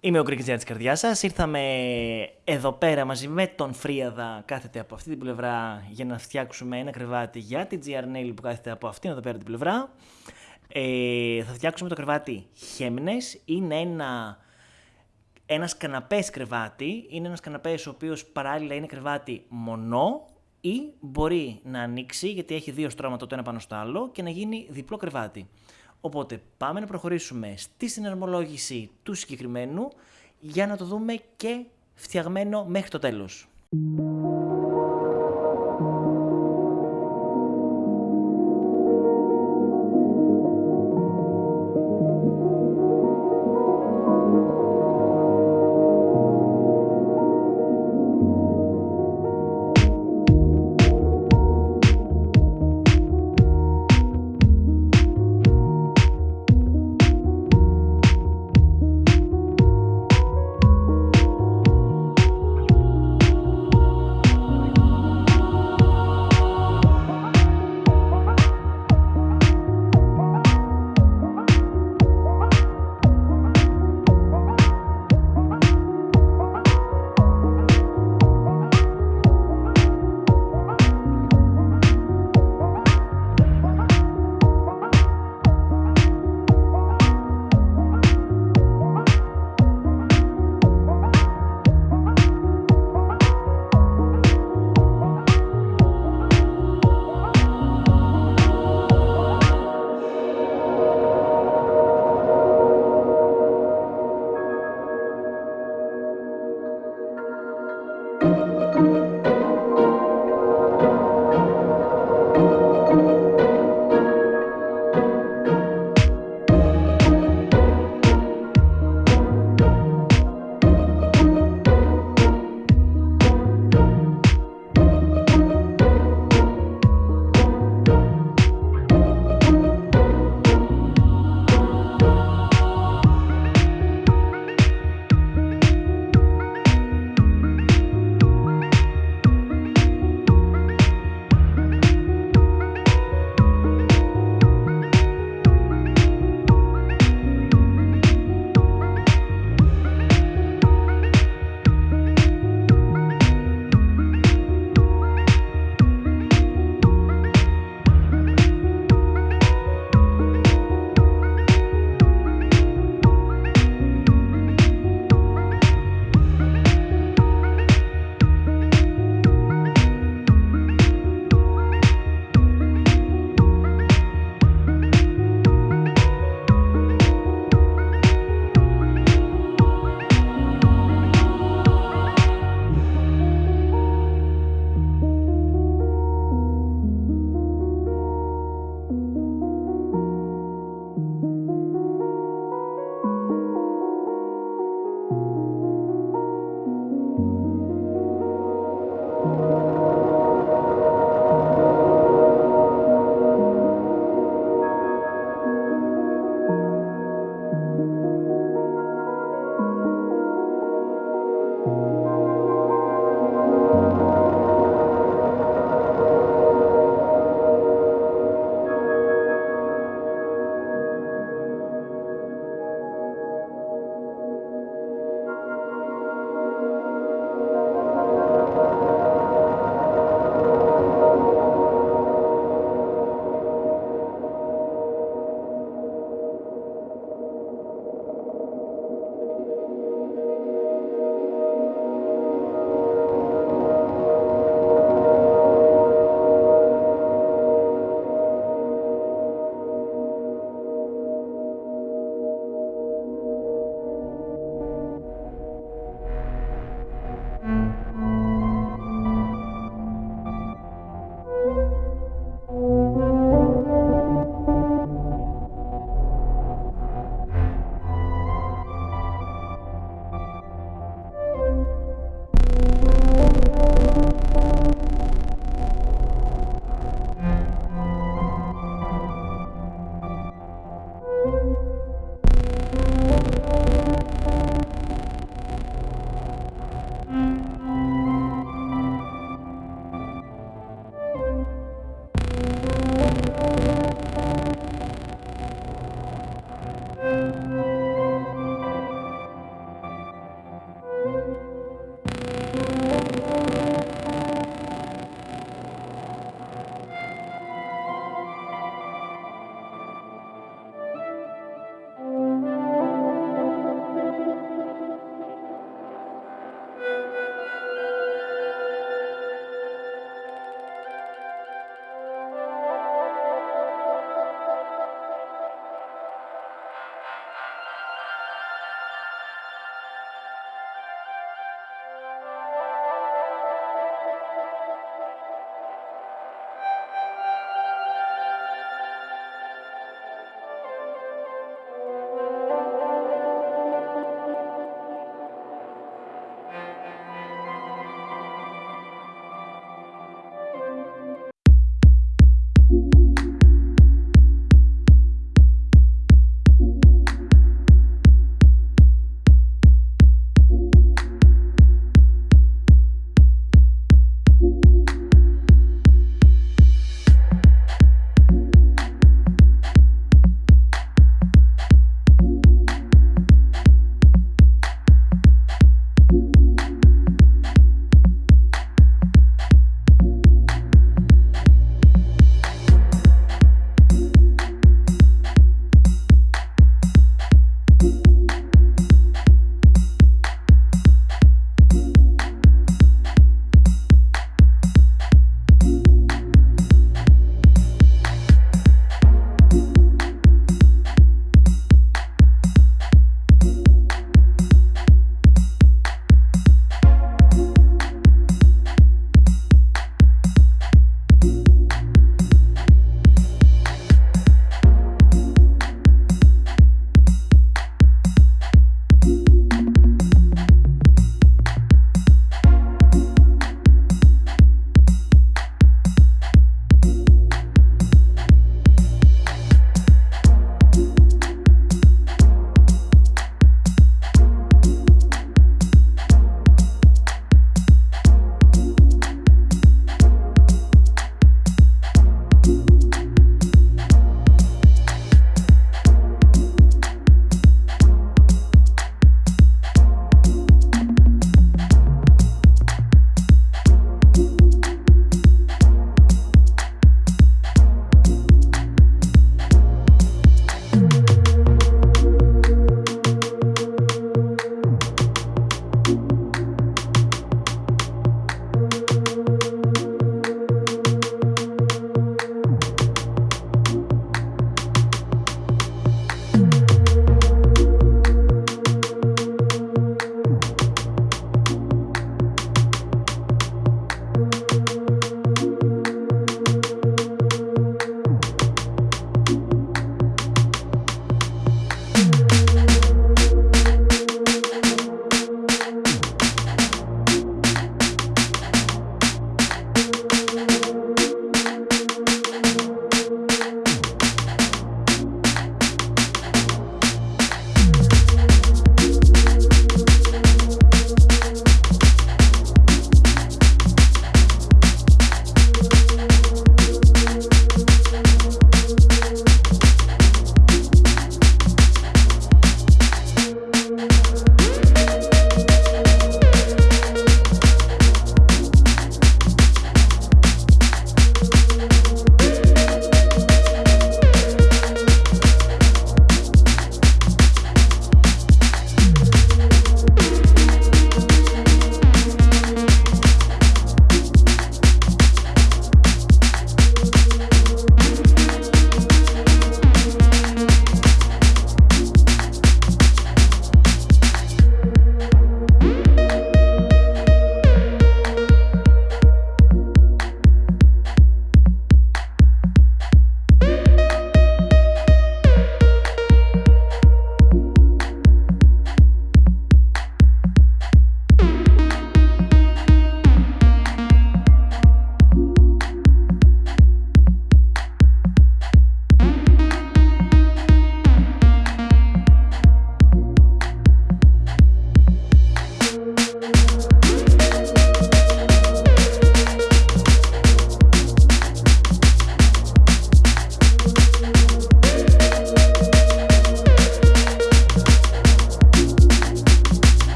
Είμαι ο Γκρίκης της καρδιάς σας. Ήρθαμε εδώ πέρα μαζί με τον Φρίαδα κάθεται από αυτή την πλευρά για να φτιάξουμε ένα κρεβάτι για την GR Nail που κάθεται από αυτήν εδώ πέρα την πλευρά. Ε, θα φτιάξουμε το κρεβάτι Χέμνες. Είναι ένα, ένας καναπές κρεβάτι. Είναι ένας καναπές ο οποίος παράλληλα είναι κρεβάτι μονό ή μπορεί να ανοίξει γιατί έχει δύο στρώματα το ένα πάνω στο άλλο και να γίνει διπλό κρεβάτι. Οπότε πάμε να προχωρήσουμε στη συναρμολόγηση του συγκεκριμένου για να το δούμε και φτιαγμένο μέχρι το τέλος.